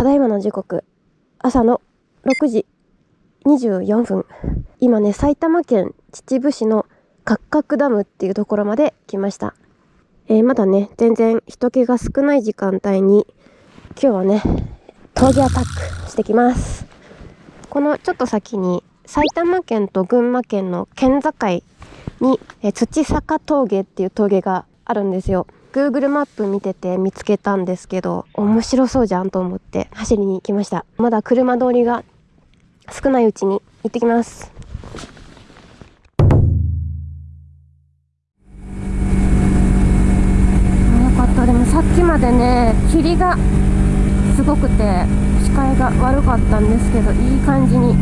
ただいまの時刻、朝の6時24分。今ね、埼玉県秩父市の八角ダムっていうところまで来ました。えー、まだね、全然人気が少ない時間帯に、今日はね、峠アタックしてきます。このちょっと先に、埼玉県と群馬県の県境に、え土坂峠っていう峠があるんですよ。Google マップ見てて見つけたんですけど、面白そうじゃんと思って走りに来ました。まだ車通りが少ないうちに行ってきます。よかった。でもさっきまでね、霧がすごくて視界が悪かったんですけど、いい感じに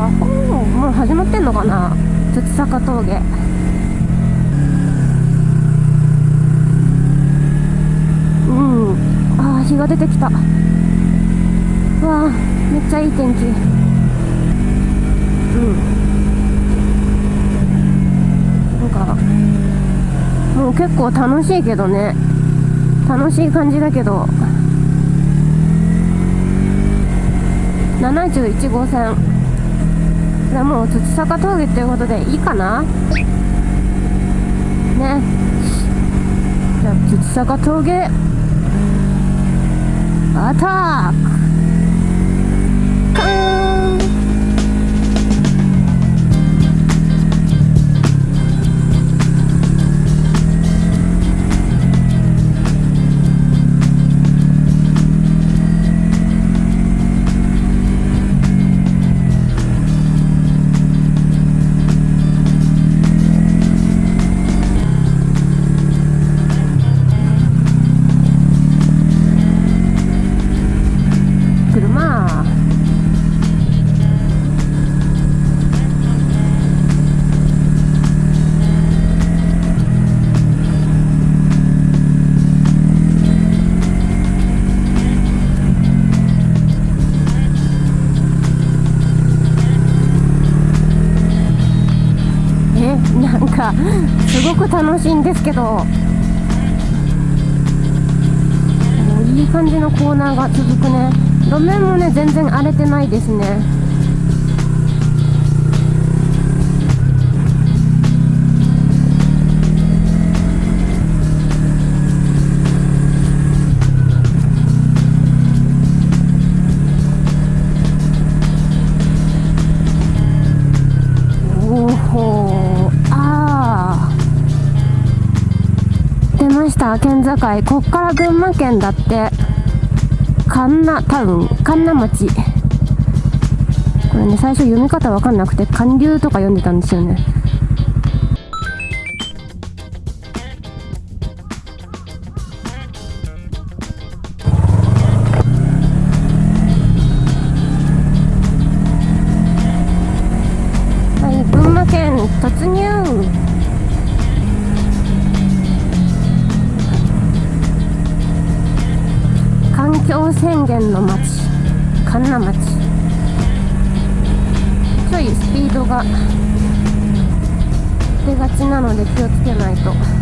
もう始まってんのかな？土坂峠。うん。ああ日が出てきた。わあめっちゃいい天気。うん。なんかもう結構楽しいけどね。楽しい感じだけど。71号線。じゃあもう土坂峠っていうことでいいかな？ね。じゃあ土坂峠。アタック。く楽しいんですけどいい感じのコーナーが続くね。路面もね全然荒れてないですね。した県境こっから群馬県だって神奈タウン神奈町。これね最初読み方わかんなくて寒流とか読んでたんですよね。宣言の町神奈町ちょいスピードが出がちなので気をつけないと。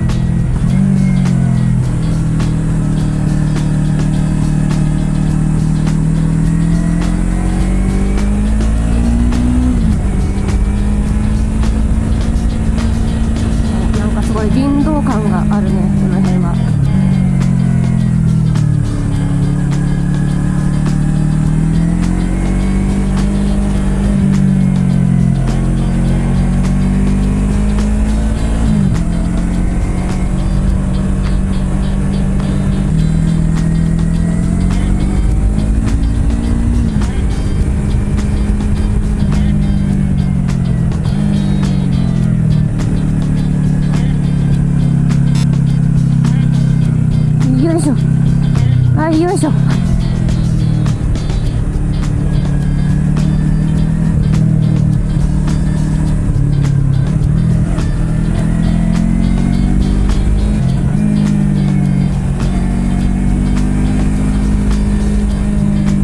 よいしょ。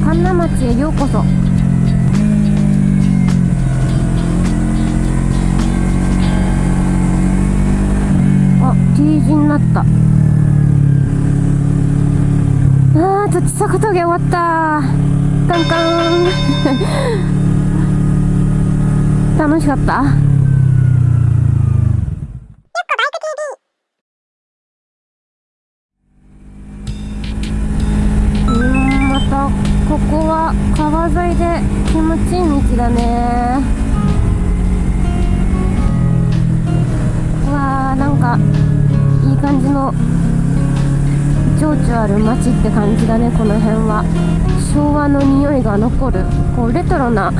神奈町へようこそ。虹になった。あー土坂峠終わった。カンカン。楽しかった？うんまたここは川沿いで気持ちいい道だね。うわーなんかいい感じの情緒ある街って感じだねこの辺は。昭和の匂いが残るこうレトロな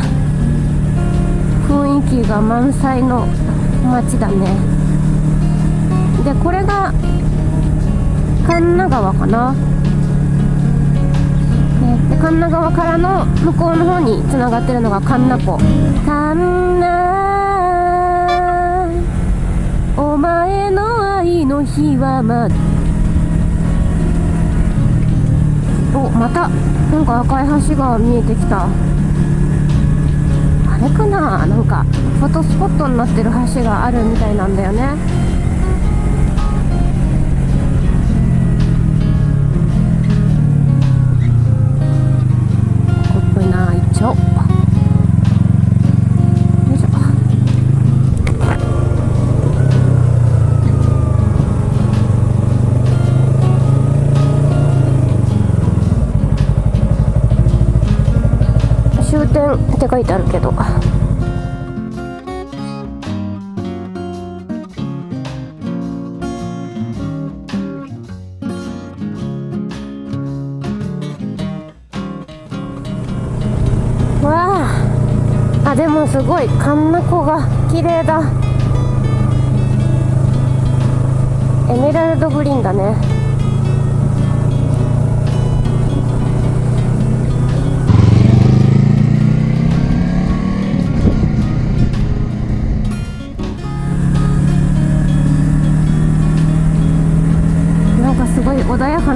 雰囲気が満載の街だね。でこれが神奈川かな。で神奈川からの向こうの方につながってるのが神奈湖。神奈お前の愛の日はまだおまたなんか赤い橋が見えてきた。あれかななんかフォトスポットになってる橋があるみたいなんだよね。書いてあるけど。わあ。あでもすごい。神奈湖が綺麗だ。エメラルドグリーンだね。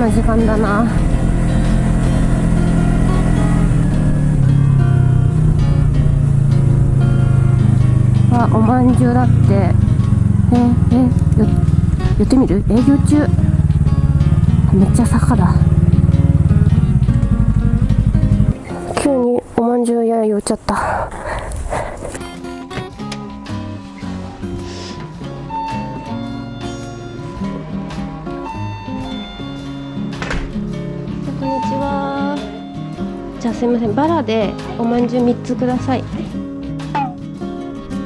な時間だな。あおまんじゅうだって。ええよ寄ってみる？営業中？めっちゃ坂だ。急におまんじゅう屋寄っちゃった。すいません。バラでおまんじゅう3つください。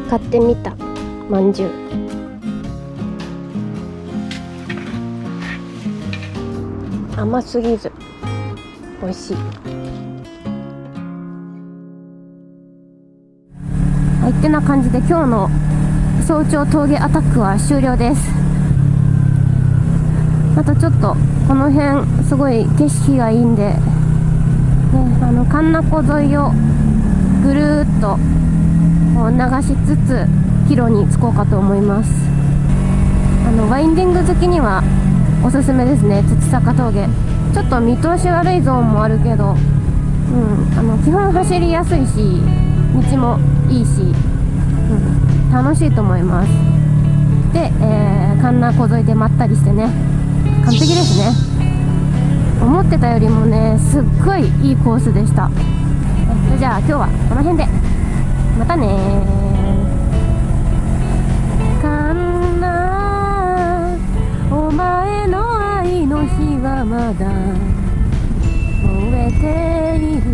買ってみた。まんじゅう。甘すぎず。美味しい。はい。ってな感じで今日の早朝峠アタックは終了です。あとちょっとこの辺すごい景色がいいんで、あの神奈湖沿いをぐるっとこう流しつつ帰路に着こうかと思います。あのワインディング好きにはおすすめですね。土坂峠。ちょっと見通し悪いゾーンもあるけど、うん、あの基本走りやすいし道もいいし、うん、楽しいと思います。で、えー、神奈湖沿いでまったりしてね。完璧ですね。思ってたよりもねすっごいいいコースでした。それじゃあ今日はこの辺で。またねかんなお前の愛の日はまだ燃えている。